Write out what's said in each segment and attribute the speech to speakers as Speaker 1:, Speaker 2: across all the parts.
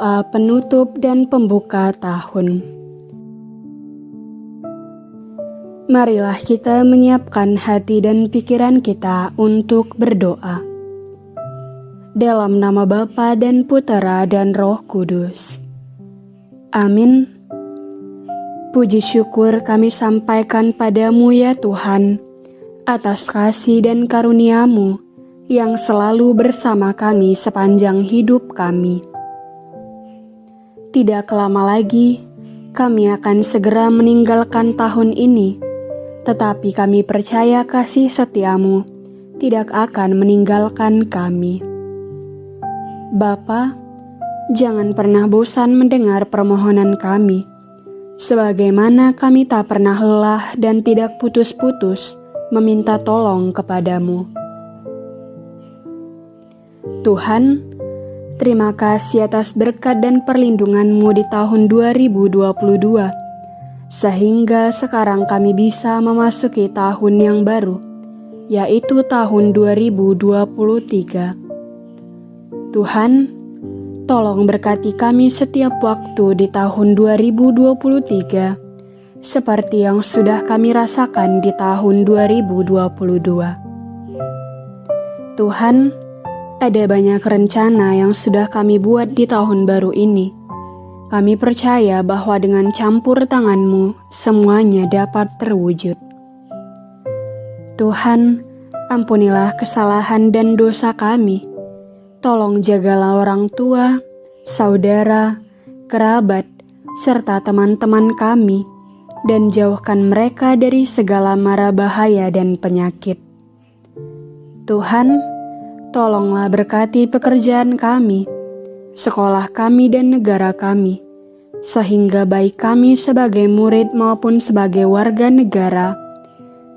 Speaker 1: Doa penutup dan pembuka tahun. Marilah kita menyiapkan hati dan pikiran kita untuk berdoa. Dalam nama Bapa dan Putera dan Roh Kudus. Amin. Puji syukur kami sampaikan padamu ya Tuhan, atas kasih dan karuniamu yang selalu bersama kami sepanjang hidup kami. Tidak lama lagi, kami akan segera meninggalkan tahun ini, tetapi kami percaya kasih setiamu tidak akan meninggalkan kami. Bapa, jangan pernah bosan mendengar permohonan kami sebagaimana kami tak pernah lelah dan tidak putus-putus meminta tolong kepadamu. Tuhan, terima kasih atas berkat dan perlindunganmu di tahun 2022, sehingga sekarang kami bisa memasuki tahun yang baru, yaitu tahun 2023. Tuhan, Tolong berkati kami setiap waktu di tahun 2023, seperti yang sudah kami rasakan di tahun 2022. Tuhan, ada banyak rencana yang sudah kami buat di tahun baru ini. Kami percaya bahwa dengan campur tanganmu, semuanya dapat terwujud. Tuhan, ampunilah kesalahan dan dosa kami Tolong jagalah orang tua, saudara, kerabat, serta teman-teman kami, dan jauhkan mereka dari segala mara bahaya dan penyakit. Tuhan, tolonglah berkati pekerjaan kami, sekolah kami, dan negara kami, sehingga baik kami sebagai murid maupun sebagai warga negara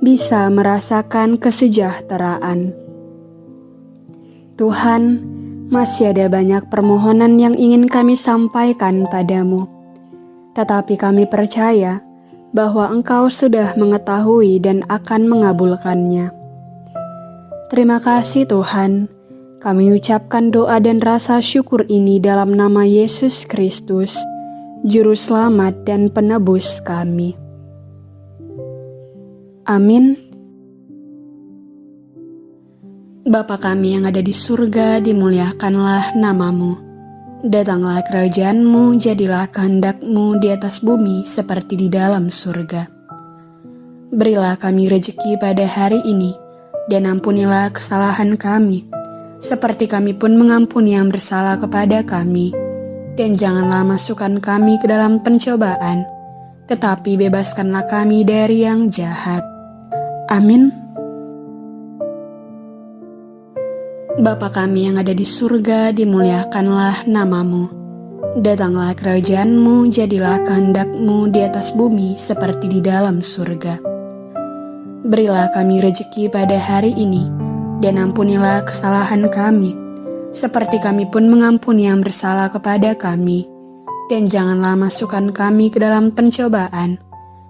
Speaker 1: bisa merasakan kesejahteraan. Tuhan, masih ada banyak permohonan yang ingin kami sampaikan padamu. Tetapi kami percaya bahwa Engkau sudah mengetahui dan akan mengabulkannya. Terima kasih Tuhan, kami ucapkan doa dan rasa syukur ini dalam nama Yesus Kristus, Juru Selamat dan Penebus kami. Amin. Bapa kami yang ada di surga, dimuliakanlah namamu. Datanglah kerajaanmu, jadilah kehendakmu di atas bumi seperti di dalam surga. Berilah kami rejeki pada hari ini, dan ampunilah kesalahan kami, seperti kami pun mengampuni yang bersalah kepada kami. Dan janganlah masukkan kami ke dalam pencobaan, tetapi bebaskanlah kami dari yang jahat. Amin. Bapa kami yang ada di surga, dimuliakanlah namamu. Datanglah kerajaanmu, jadilah kehendakmu di atas bumi seperti di dalam surga. Berilah kami rejeki pada hari ini, dan ampunilah kesalahan kami, seperti kami pun mengampuni yang bersalah kepada kami. Dan janganlah masukkan kami ke dalam pencobaan,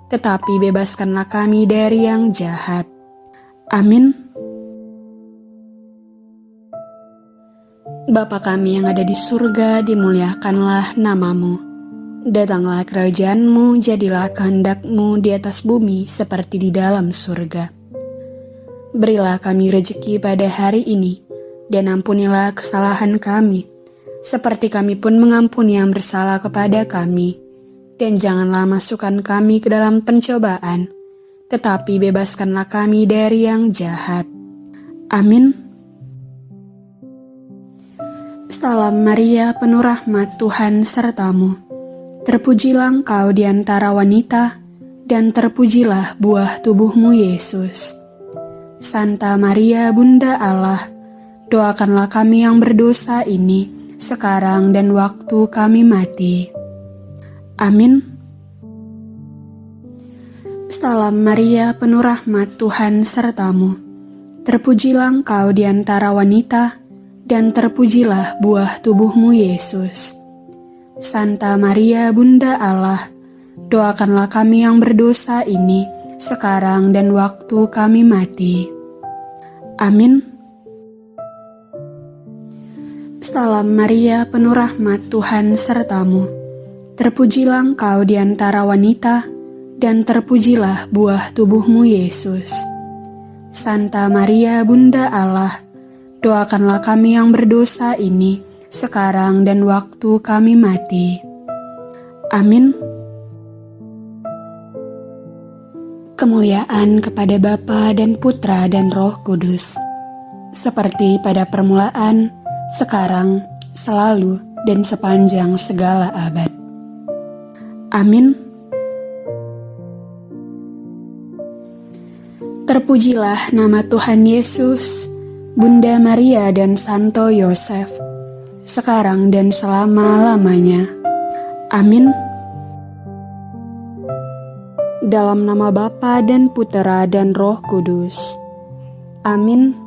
Speaker 1: tetapi bebaskanlah kami dari yang jahat. Amin. Bapa kami yang ada di surga, dimuliakanlah namamu. Datanglah kerajaanmu, jadilah kehendakmu di atas bumi seperti di dalam surga. Berilah kami rejeki pada hari ini, dan ampunilah kesalahan kami, seperti kami pun mengampuni yang bersalah kepada kami. Dan janganlah masukkan kami ke dalam pencobaan, tetapi bebaskanlah kami dari yang jahat. Amin. Salam Maria, penuh rahmat Tuhan sertamu. Terpujilah engkau di antara wanita, dan terpujilah buah tubuhmu Yesus. Santa Maria, Bunda Allah, doakanlah kami yang berdosa ini, sekarang dan waktu kami mati. Amin. Salam Maria, penuh rahmat Tuhan sertamu. Terpujilah engkau di antara wanita, dan terpujilah buah tubuhmu Yesus. Santa Maria Bunda Allah, doakanlah kami yang berdosa ini, sekarang dan waktu kami mati. Amin. Salam Maria, penuh rahmat Tuhan sertamu. Terpujilah engkau di antara wanita, dan terpujilah buah tubuhmu Yesus. Santa Maria, Bunda Allah, doakanlah kami yang berdosa ini, sekarang dan waktu kami mati. Amin. Kemuliaan kepada Bapa dan Putra dan Roh Kudus, seperti pada permulaan, sekarang, selalu, dan sepanjang segala abad. Amin. Terpujilah nama Tuhan Yesus, Bunda Maria dan Santo Yosef, sekarang dan selama-lamanya. Amin. Dalam nama Bapa dan Putera dan Roh Kudus. Amin.